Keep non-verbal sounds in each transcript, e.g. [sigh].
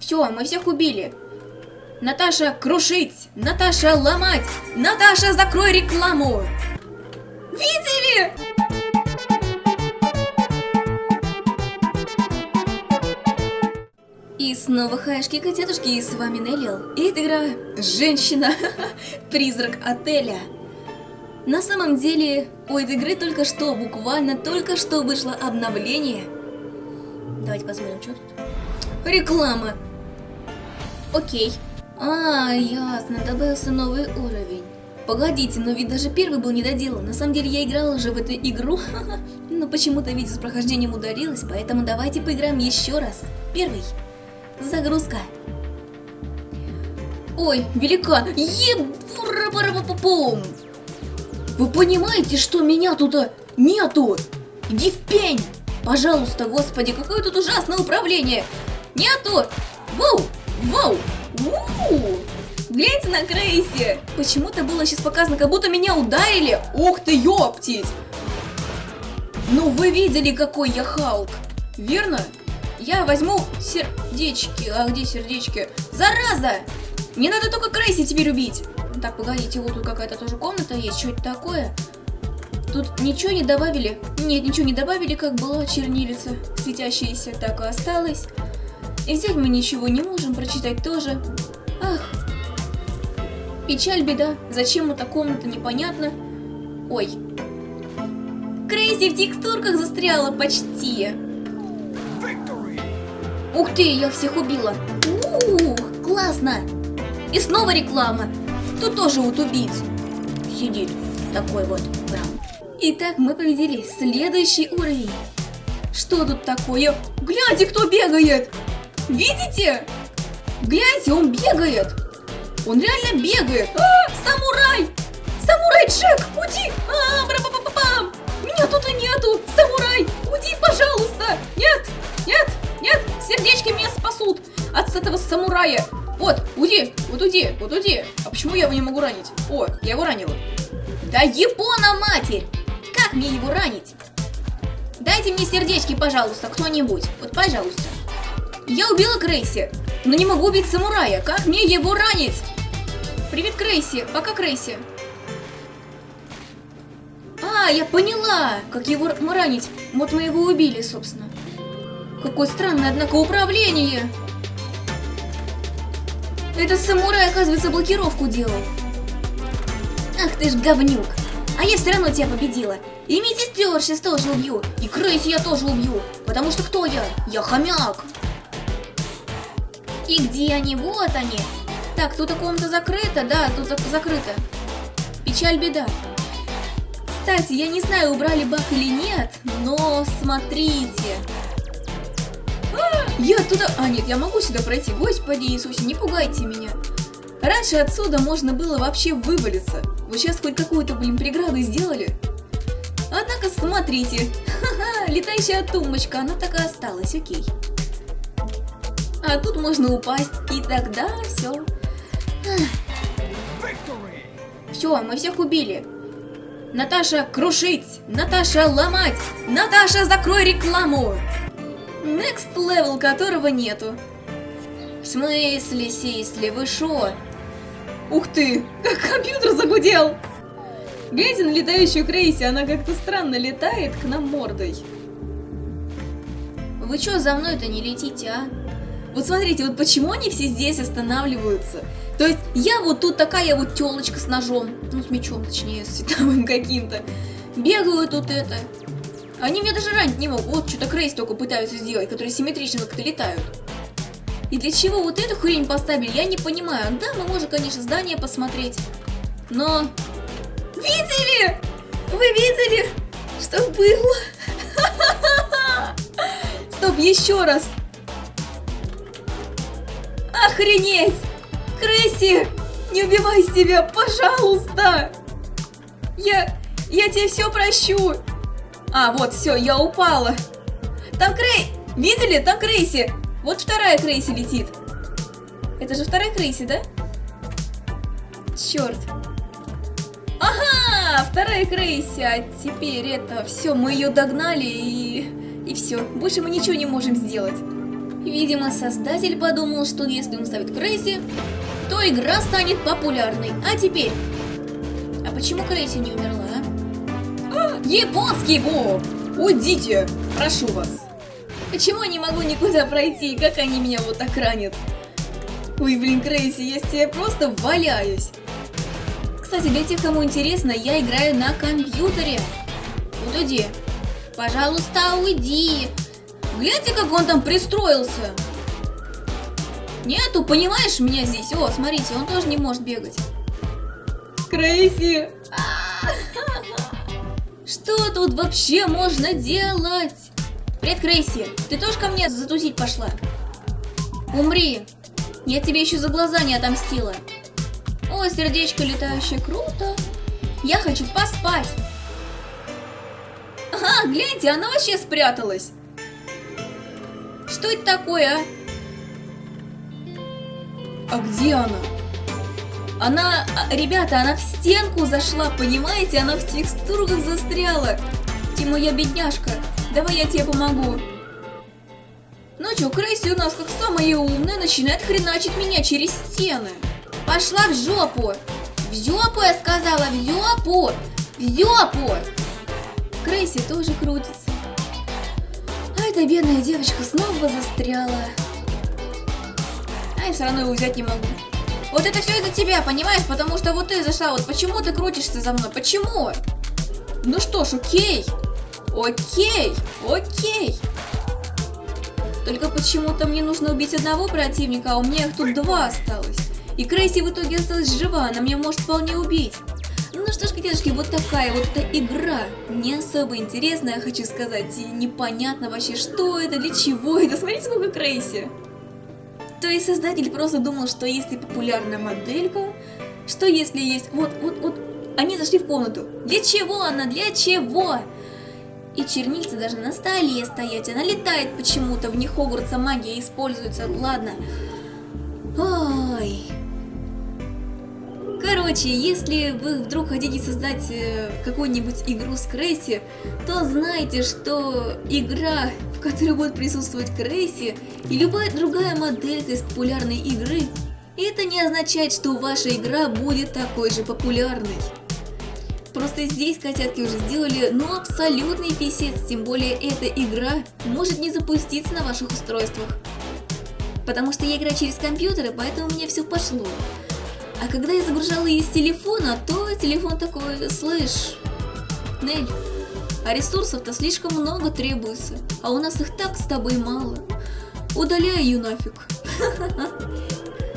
Все, мы всех убили. Наташа, крушить! Наташа, ломать! Наташа, закрой рекламу! Видели? И снова хаешки-котятушки, и с вами Неллил. И это игра «Женщина. [laughs] Призрак отеля». На самом деле, у этой игры только что, буквально только что вышло обновление. Давайте посмотрим, что тут. Реклама. Окей. А, ясно, добавился новый уровень. Погодите, но ведь даже первый был недоделан. На самом деле я играла уже в эту игру, но почему-то видео с прохождением ударилось, поэтому давайте поиграем еще раз. Первый. Загрузка. Ой, великан. Ебурапарапапум. Вы понимаете, что меня тут нету? Иди в пень. Пожалуйста, господи, какое тут ужасное управление. Нету. Воу, воу, воу. Гляньте на Крейси. Почему-то было сейчас показано, как будто меня ударили. Ух ты, ёптить. Ну, вы видели, какой я Халк. Верно? Я возьму сердечки. А где сердечки? Зараза! Не надо только Крейси теперь убить. Так, погодите, вот тут какая-то тоже комната есть. Что это такое? Тут ничего не добавили? Нет, ничего не добавили, как была чернилица светящаяся. Так и осталось. И взять мы ничего не можем, прочитать тоже. Ах. Печаль, беда. Зачем эта комната, непонятно. Ой. Крейси в текстурках застряла почти. Ух ты, я всех убила. Ух, классно. И снова реклама. Тут тоже вот убийц сидит. Такой вот прям. Итак, мы победили. Следующий уровень. Что тут такое? Гляньте, кто бегает. Видите? Гляньте, он бегает. Он реально бегает. А, самурай! Самурай Джек, уйди! А, бра -ба -ба -ба -бам! Меня тут и нету! Самурай, уйди, пожалуйста! Нет, нет, нет, сердечки меня спасут от этого самурая. Вот, уйди, вот уйди, вот уйди. А почему я его не могу ранить? О, я его ранила. Да Япона, матерь! Как мне его ранить? Дайте мне сердечки, пожалуйста, кто-нибудь. Вот, пожалуйста. Я убила Крейси, но не могу убить самурая. Как мне его ранить? Привет, Крейси. Пока, Крейси. А, я поняла, как его ранить. Вот мы его убили, собственно. Какое странное, однако, управление. Это самурай, оказывается, блокировку делал. Ах ты ж говнюк. А я все равно тебя победила. И медсестер сейчас тоже убью. И Крейси я тоже убью. Потому что кто я? Я хомяк. И где они? Вот они. Так, тут комната закрыта. Да, тут закрыто. Печаль, беда. Кстати, я не знаю, убрали баг или нет, но смотрите. Я туда... А, нет, я могу сюда пройти. Господи Иисусе, не пугайте меня. Раньше отсюда можно было вообще вывалиться. Вот сейчас хоть какую-то, блин, преграду сделали. Однако, смотрите. [laughs] Ха-ха, летающая тумбочка, она так и осталась, окей. А тут можно упасть, и тогда все. Все, мы всех убили. Наташа, крушить! Наташа, ломать! Наташа, закрой рекламу! Next level которого нету. В смысле, Сисли, вы шо? Ух ты, как компьютер загудел! Глядя на летающую Крейси, она как-то странно летает к нам мордой. Вы чё за мной-то не летите, а? Вот смотрите, вот почему они все здесь останавливаются? То есть я вот тут такая вот телочка с ножом, ну с мечом, точнее, с световым [laughs] каким-то. Бегаю тут это. Они меня даже ранить не могут. Вот что-то Крейс только пытаются сделать, которые симметрично как-то летают. И для чего вот эту хрень поставили, я не понимаю. Да, мы можем, конечно, здание посмотреть. Но... Видели? Вы видели, что было? [laughs] Стоп, еще раз. Охренеть! Кресси! Не убивай себя, пожалуйста! Я... я тебе все прощу! А, вот, все, я упала. Там Крей... Видели? Там Крейси. Вот вторая Крейси летит. Это же вторая Крейси, да? Черт. Ага, вторая Крейси. А теперь это... Все, мы ее догнали и... И все. Больше мы ничего не можем сделать. Видимо, создатель подумал, что если он ставит Крейси, то игра станет популярной. А теперь... А почему Крейси не умерла? А, японский бог! Уйдите! Прошу вас! Почему я не могу никуда пройти? Как они меня вот так ранят? Ой, блин, Крейси, я тебе просто валяюсь. Кстати, для тех, кому интересно, я играю на компьютере. Вот иди. Пожалуйста, уйди. Гляньте, как он там пристроился. Нету, понимаешь, меня здесь. О, смотрите, он тоже не может бегать. Крейси. Что тут вообще можно делать? Привет, Крейси. Ты тоже ко мне затусить пошла? Умри. Я тебе еще за глаза не отомстила. О, сердечко летающее, круто. Я хочу поспать. Ага, гляньте, она вообще спряталась. Что это такое, а? А где она? Она, а, ребята, она в стенку зашла, понимаете? Она в текстурах застряла. Ты моя бедняжка, давай я тебе помогу. Ну чё, Крейси у нас как самая умная начинает хреначить меня через стены. Пошла в жопу. В жопу, я сказала, в жопу. В жопу. Крейси тоже крутится. Эта бедная девочка снова застряла. А я все равно его взять не могу. Вот это все из-за тебя, понимаешь? Потому что вот ты зашла, вот почему ты крутишься за мной? Почему? Ну что ж, окей. Окей, окей. Только почему-то мне нужно убить одного противника, а у меня их тут два осталось. И Крейси в итоге осталась жива, она меня может вполне убить. Ну что ж, котятушки, вот такая вот эта игра. Не особо интересная, хочу сказать. И непонятно вообще, что это, для чего это. Смотрите, сколько Крейси. То есть создатель просто думал, что если популярная моделька, что если есть... Вот, вот, вот, они зашли в комнату. Для чего она? Для чего? И чернильцы даже на столе стоять. Она летает почему-то. В них Хогвартса магия используется. Ладно. Ой. Короче, если вы вдруг хотите создать э, какую-нибудь игру с Крейси, то знайте, что игра, в которой будет присутствовать Крейси и любая другая моделька из популярной игры, это не означает, что ваша игра будет такой же популярной. Просто здесь котятки уже сделали, ну, абсолютный писец, тем более эта игра может не запуститься на ваших устройствах. Потому что я играю через компьютеры, поэтому у меня все пошло. А когда я загружала ее с телефона, то телефон такой, слышь, Нель, а ресурсов-то слишком много требуется, а у нас их так с тобой мало. Удаляй ее нафиг. [laughs]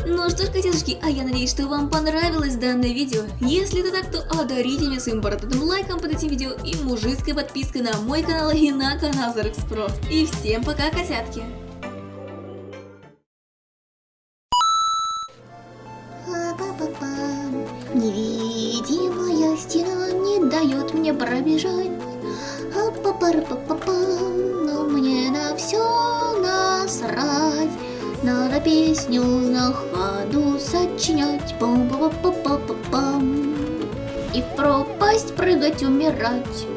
Ну что ж, котятушки, а я надеюсь, что вам понравилось данное видео. Если это так, то одарите меня своим бородатым лайком под этим видео и мужицкой подпиской на мой канал и на канал Зарекспро. И всем пока, котятки! Мне пробежать. Но мне на все насрать. Надо песню на ходу сочинять. Пам -па -па -па -па -пам. И в пропасть прыгать, умирать.